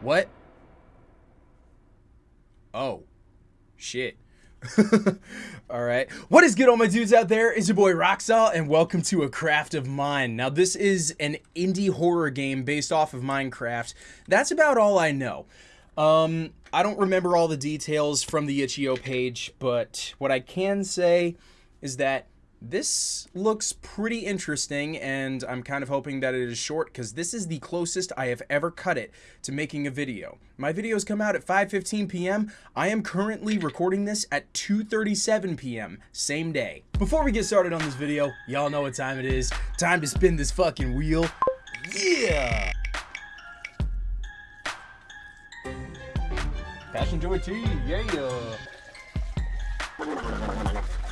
What? Oh. Shit. all right. What is good, all my dudes out there? It's your boy Roxalt, and welcome to A Craft of Mine. Now, this is an indie horror game based off of Minecraft. That's about all I know. Um, I don't remember all the details from the itch.io page, but what I can say is that this looks pretty interesting, and I'm kind of hoping that it is short because this is the closest I have ever cut it to making a video. My videos come out at 5.15 p.m. I am currently recording this at 2.37 p.m. same day. Before we get started on this video, y'all know what time it is. Time to spin this fucking wheel. Yeah! Passion Joy Tea, yeah!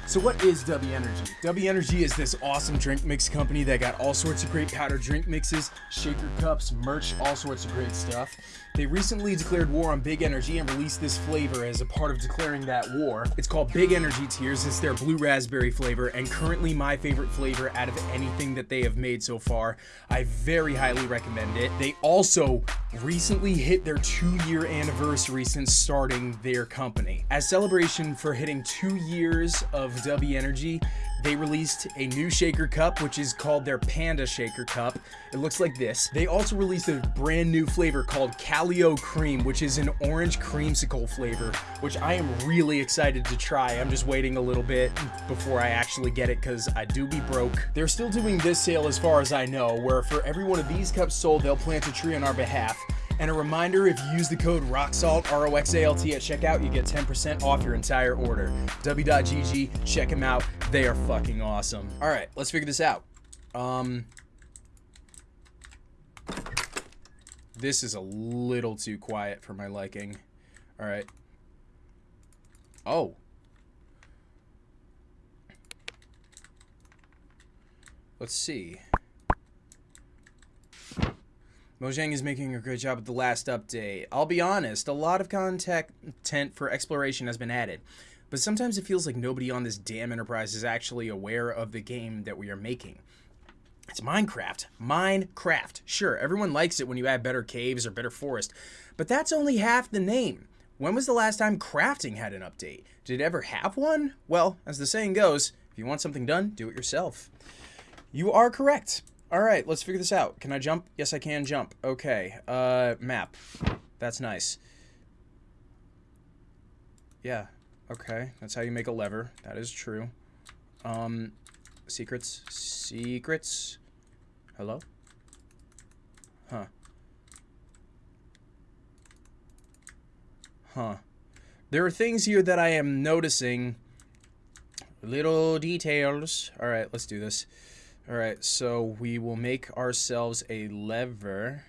So what is W Energy? W Energy is this awesome drink mix company that got all sorts of great powder drink mixes, shaker cups, merch, all sorts of great stuff. They recently declared war on Big Energy and released this flavor as a part of declaring that war. It's called Big Energy Tears. It's their blue raspberry flavor and currently my favorite flavor out of anything that they have made so far. I very highly recommend it. They also recently hit their two year anniversary since starting their company. As celebration for hitting two years of W Energy, they released a new shaker cup, which is called their Panda Shaker Cup. It looks like this. They also released a brand new flavor called Calio Cream, which is an orange creamsicle flavor, which I am really excited to try. I'm just waiting a little bit before I actually get it because I do be broke. They're still doing this sale as far as I know, where for every one of these cups sold, they'll plant a tree on our behalf. And a reminder, if you use the code ROXALT, R-O-X-A-L-T at checkout, you get 10% off your entire order. W.GG, check them out. They are fucking awesome. All right, let's figure this out. Um, this is a little too quiet for my liking. All right. Oh. Let's see. Mojang is making a great job with the last update. I'll be honest, a lot of content for exploration has been added, but sometimes it feels like nobody on this damn enterprise is actually aware of the game that we are making. It's Minecraft. Minecraft. Sure, everyone likes it when you add better caves or better forest, but that's only half the name. When was the last time crafting had an update? Did it ever have one? Well, as the saying goes, if you want something done, do it yourself. You are correct. All right, let's figure this out. Can I jump? Yes, I can jump. Okay, uh, map. That's nice. Yeah, okay. That's how you make a lever. That is true. Um, secrets. Secrets. Hello? Huh. Huh. There are things here that I am noticing. Little details. All right, let's do this. All right, so we will make ourselves a lever.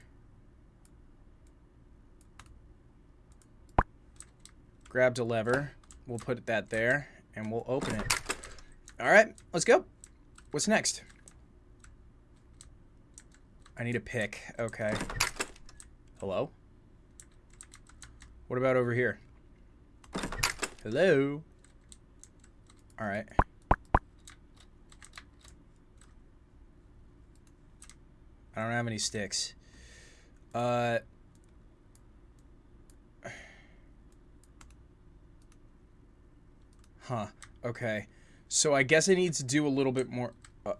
Grabbed a lever. We'll put that there, and we'll open it. All right, let's go. What's next? I need a pick. Okay. Hello? What about over here? Hello? All right. I don't have any sticks. Uh... Huh. Okay. So I guess I need to do a little bit more... Uh...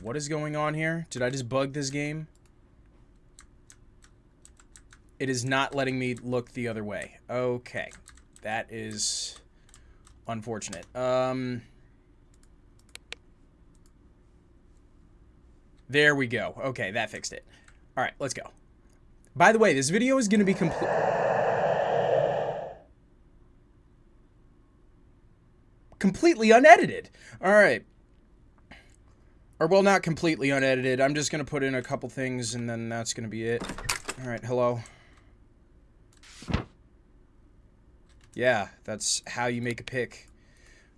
What is going on here? Did I just bug this game? It is not letting me look the other way. Okay. That is unfortunate. Um... There we go. Okay, that fixed it. All right, let's go. By the way, this video is going to be complete... Completely unedited. All right. Or, well, not completely unedited. I'm just going to put in a couple things, and then that's going to be it. All right, hello. Yeah, that's how you make a pick.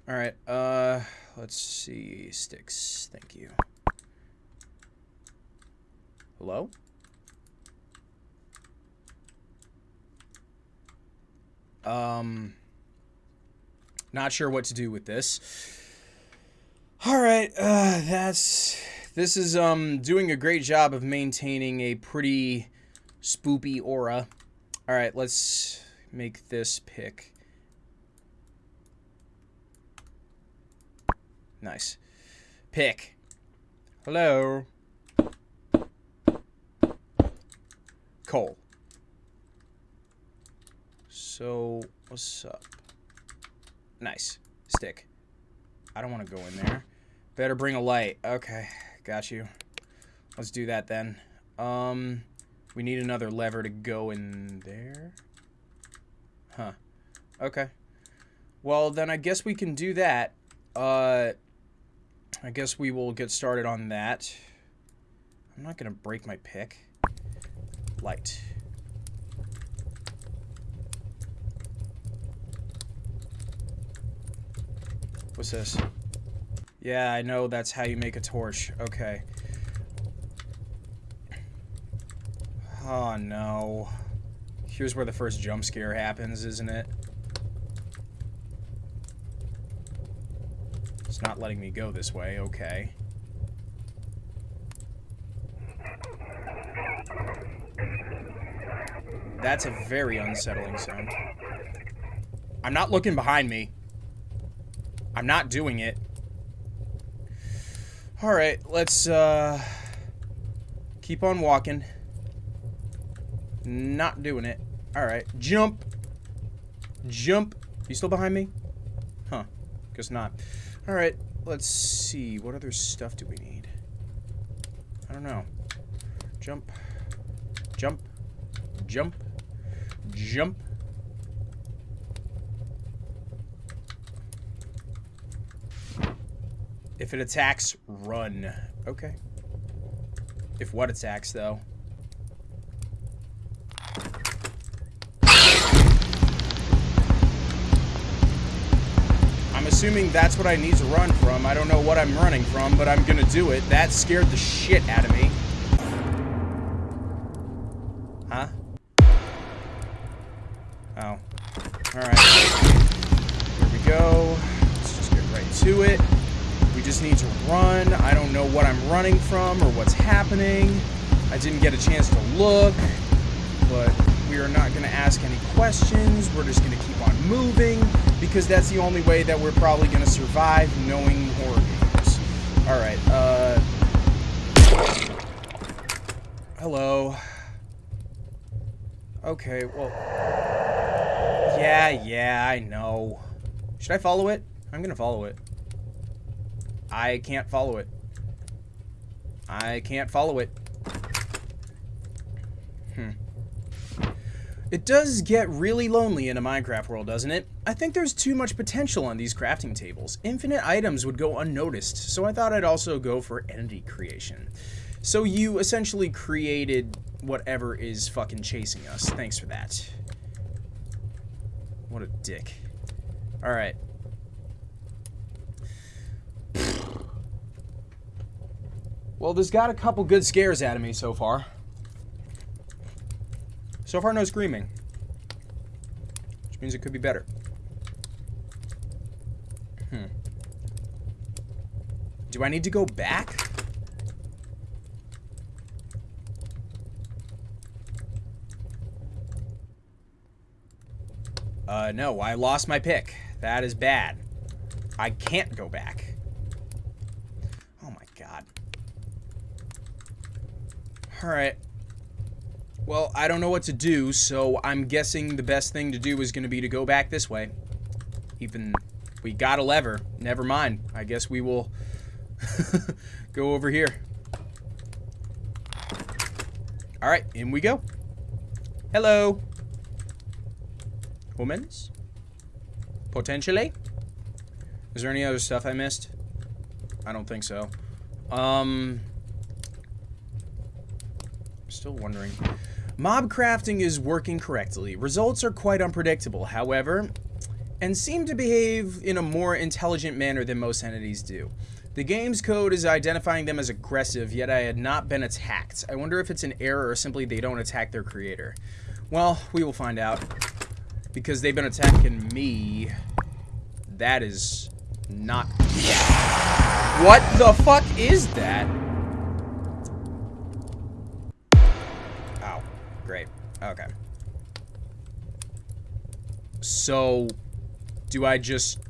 All right, uh, let's see. Sticks. Thank you. Hello? Um, not sure what to do with this. All right, uh, that's... This is um doing a great job of maintaining a pretty spoopy aura. Alright, let's make this pick. Nice. Pick. Hello. Coal. So, what's up? Nice. Stick. I don't want to go in there. Better bring a light. Okay, got you. Let's do that then. Um, we need another lever to go in there. Huh. Okay. Well, then I guess we can do that. Uh, I guess we will get started on that. I'm not going to break my pick. Light. What's this? Yeah, I know that's how you make a torch. Okay. Oh, no. Here's where the first jump scare happens, isn't it? It's not letting me go this way. Okay. That's a very unsettling sound. I'm not looking behind me. I'm not doing it. Alright, let's uh, keep on walking. Not doing it. Alright, jump. Jump. You still behind me? Huh, guess not. Alright, let's see. What other stuff do we need? I don't know. Jump. Jump. Jump. Jump. If it attacks, run. Okay. If what attacks, though? Assuming that's what I need to run from. I don't know what I'm running from, but I'm gonna do it. That scared the shit out of me. Huh? Oh. Alright. Here we go. Let's just get right to it. We just need to run. I don't know what I'm running from or what's happening. I didn't get a chance to look, but we are not going to ask any questions. We're just going to keep on moving because that's the only way that we're probably going to survive knowing horror games. Alright, uh... Hello. Okay, well... Yeah, yeah, I know. Should I follow it? I'm going to follow it. I can't follow it. I can't follow it. Hmm. It does get really lonely in a Minecraft world, doesn't it? I think there's too much potential on these crafting tables. Infinite items would go unnoticed, so I thought I'd also go for entity creation. So you essentially created whatever is fucking chasing us. Thanks for that. What a dick. Alright. Well, this got a couple good scares out of me so far. So far, no screaming. Which means it could be better. Hmm. Do I need to go back? Uh, no, I lost my pick. That is bad. I can't go back. Oh my god. Alright. Well, I don't know what to do, so I'm guessing the best thing to do is going to be to go back this way. Even, we got a lever. Never mind. I guess we will go over here. Alright, in we go. Hello. Humans? Potentially? Is there any other stuff I missed? I don't think so. Um, Still wondering. Mob crafting is working correctly. Results are quite unpredictable, however, and seem to behave in a more intelligent manner than most entities do. The game's code is identifying them as aggressive, yet I had not been attacked. I wonder if it's an error or simply they don't attack their creator. Well, we will find out. Because they've been attacking me. That is not... What the fuck is that? Okay. So, do I just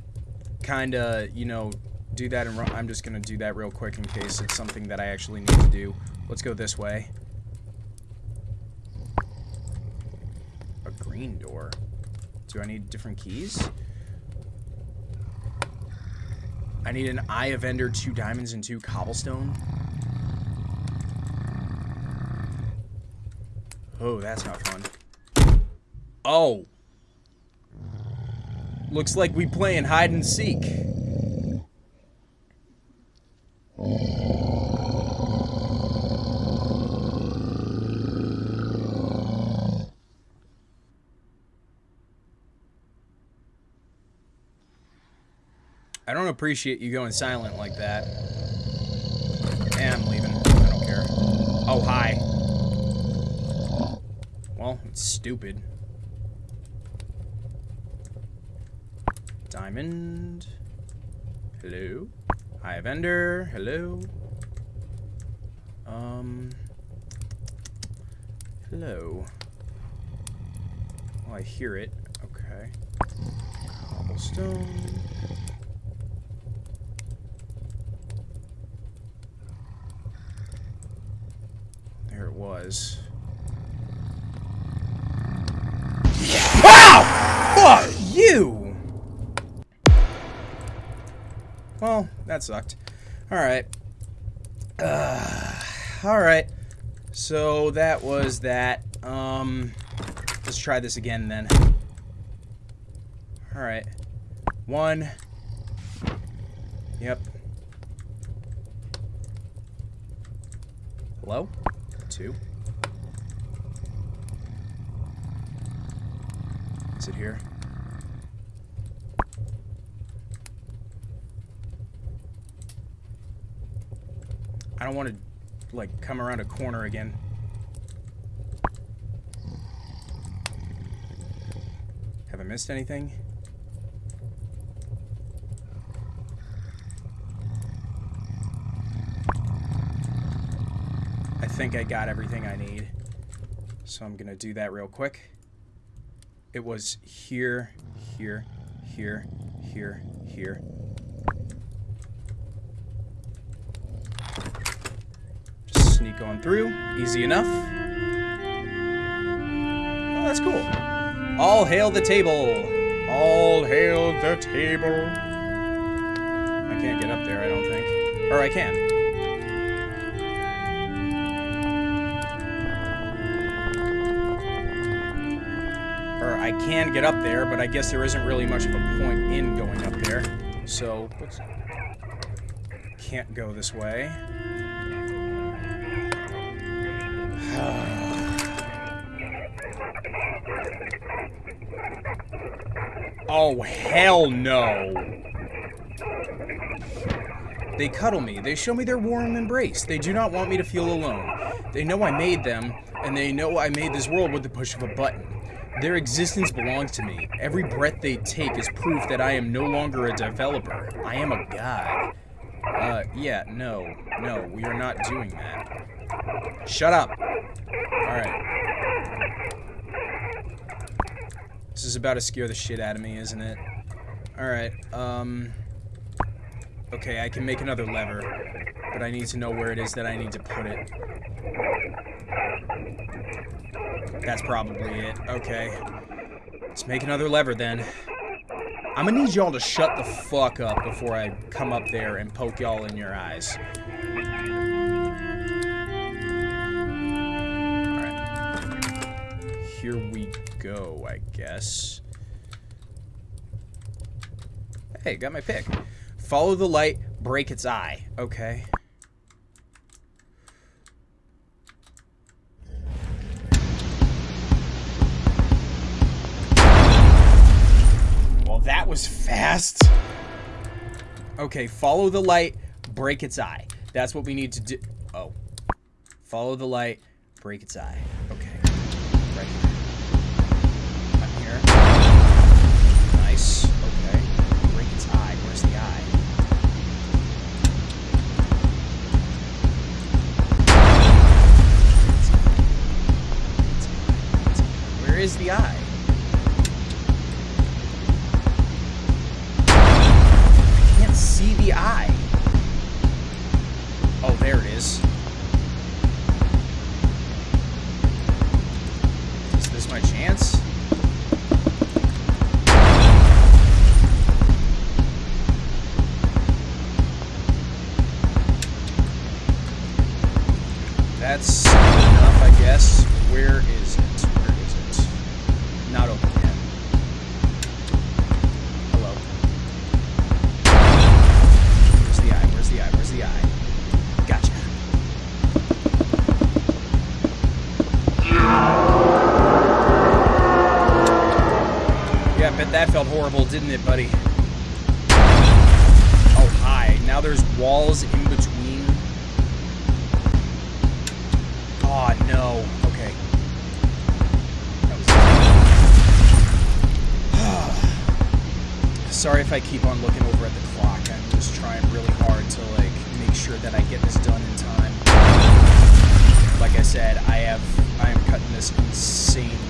kind of, you know, do that and run? I'm just going to do that real quick in case it's something that I actually need to do. Let's go this way. A green door. Do I need different keys? I need an Eye of Ender, two diamonds, and two cobblestone. Oh, that's not fun. Oh. Looks like we playing hide and seek. I don't appreciate you going silent like that. Yeah, I'm leaving. I don't care. Oh, hi. Well, it's stupid. Diamond. Hello. Eye, of Ender. Hello. Um. Hello. Oh, I hear it. Okay. Cobblestone. There it was. Well, that sucked. Alright. Uh, Alright. So that was that. Um, let's try this again then. Alright. One. Yep. Hello? Two. Is it here? Don't want to, like, come around a corner again. Have I missed anything? I think I got everything I need. So I'm going to do that real quick. It was here, here, here, here, here. Just sneak on through. Easy enough. Oh, that's cool. All hail the table. All hail the table. I can't get up there, I don't think. Or I can. Or I can get up there, but I guess there isn't really much of a point in going up there. So. Can't go this way. Oh, hell no. They cuddle me. They show me their warm embrace. They do not want me to feel alone. They know I made them, and they know I made this world with the push of a button. Their existence belongs to me. Every breath they take is proof that I am no longer a developer. I am a god. Uh, yeah, no. No, we are not doing that. Shut up. Alright. This is about to scare the shit out of me, isn't it? Alright, um... Okay, I can make another lever, but I need to know where it is that I need to put it. That's probably it. Okay. Let's make another lever then. I'm gonna need y'all to shut the fuck up before I come up there and poke y'all in your eyes. Here we go, I guess. Hey, got my pick. Follow the light, break its eye. Okay. Well, that was fast. Okay, follow the light, break its eye. That's what we need to do. Oh. Follow the light, break its eye. Okay. Is the eye? Felt horrible, didn't it, buddy? Oh, hi. Now there's walls in between. Oh, no. Okay. Sorry if I keep on looking over at the clock. I'm just trying really hard to, like, make sure that I get this done in time. Like I said, I have... I am cutting this insanely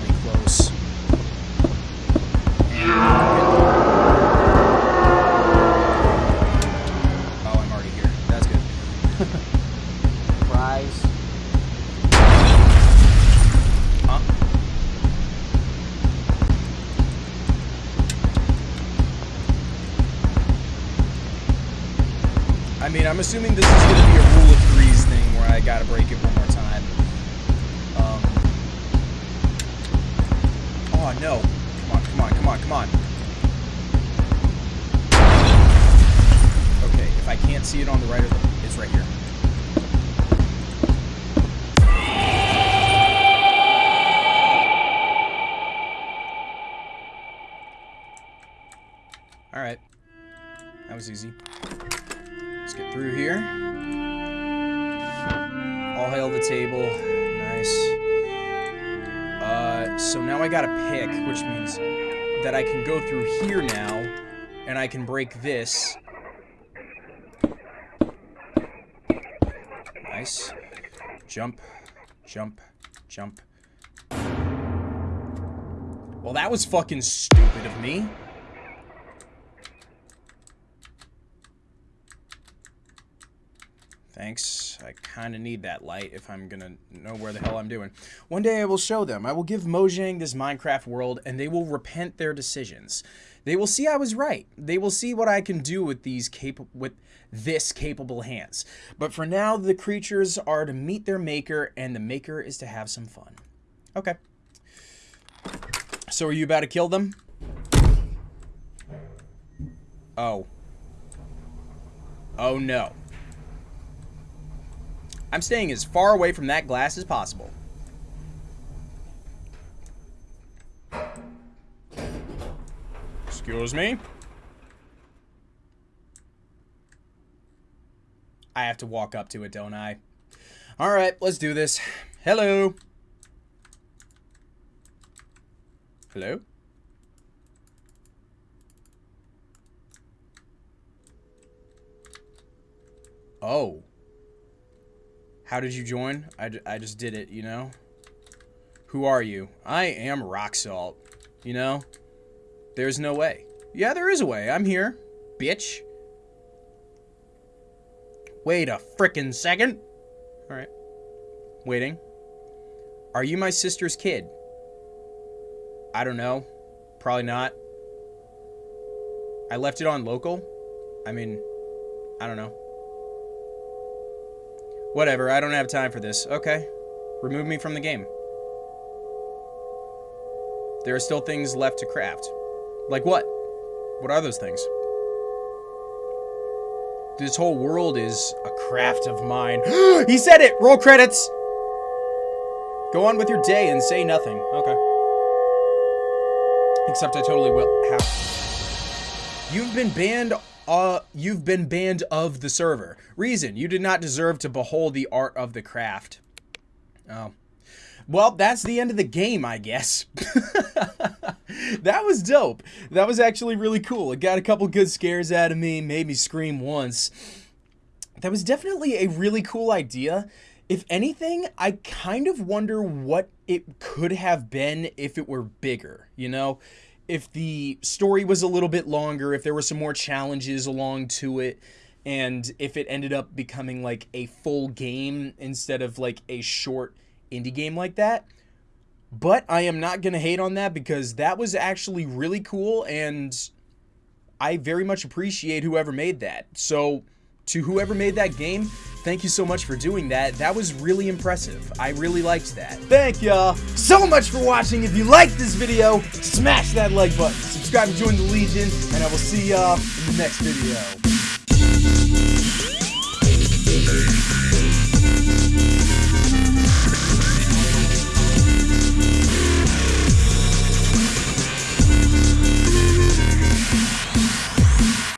I'm assuming this is going to be a rule of threes thing where I got to break it one more time. Um, oh, no. Come on, come on, come on, come on. Okay, if I can't see it on the right or the... It's right here. Alright. That was easy. Get through here. All hail the table. Nice. Uh, so now I got a pick, which means that I can go through here now, and I can break this. Nice. Jump, jump, jump. Well, that was fucking stupid of me. Thanks. I kind of need that light if I'm gonna know where the hell I'm doing. One day I will show them. I will give Mojang this Minecraft world, and they will repent their decisions. They will see I was right. They will see what I can do with these cap with this capable hands. But for now, the creatures are to meet their maker, and the maker is to have some fun. Okay. So are you about to kill them? Oh. Oh no. I'm staying as far away from that glass as possible. Excuse me? I have to walk up to it, don't I? Alright, let's do this. Hello. Hello? Oh. How did you join? I, I just did it, you know? Who are you? I am Rock Salt. You know? There's no way. Yeah, there is a way. I'm here. Bitch. Wait a frickin' second. Alright. Waiting. Are you my sister's kid? I don't know. Probably not. I left it on local. I mean, I don't know. Whatever, I don't have time for this. Okay. Remove me from the game. There are still things left to craft. Like what? What are those things? This whole world is a craft of mine. he said it! Roll credits! Go on with your day and say nothing. Okay. Except I totally will have. You've been banned uh, you've been banned of the server. Reason, you did not deserve to behold the art of the craft. Oh. Well, that's the end of the game, I guess. that was dope. That was actually really cool. It got a couple good scares out of me, made me scream once. That was definitely a really cool idea. If anything, I kind of wonder what it could have been if it were bigger, you know? If the story was a little bit longer, if there were some more challenges along to it, and if it ended up becoming like a full game instead of like a short indie game like that. But I am not going to hate on that because that was actually really cool and I very much appreciate whoever made that. So, to whoever made that game, thank you so much for doing that. That was really impressive. I really liked that. Thank y'all so much for watching. If you liked this video, smash that like button. Subscribe and join the Legion, and I will see y'all in the next video.